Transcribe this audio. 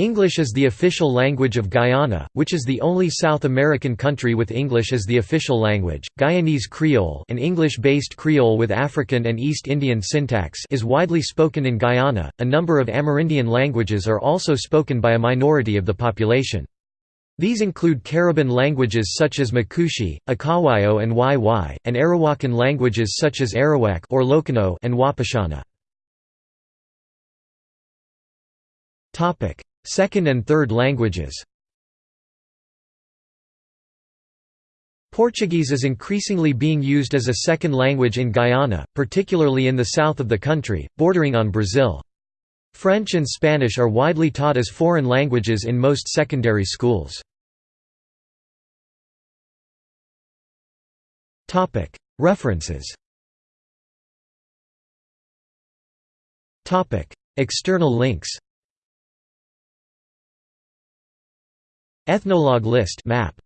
English is the official language of Guyana, which is the only South American country with English as the official language. Guyanese Creole, an English-based Creole with African and East Indian syntax, is widely spoken in Guyana. A number of Amerindian languages are also spoken by a minority of the population. These include Cariban languages such as Makushi, Akawayo and Wai and Arawakan languages such as Arawak or Lokono and Wapishana. Topic: Second and third languages Portuguese is increasingly being used as a second language in Guyana, particularly in the south of the country, bordering on Brazil. French and Spanish are widely taught as foreign languages in most secondary schools. References External links Ethnologue list map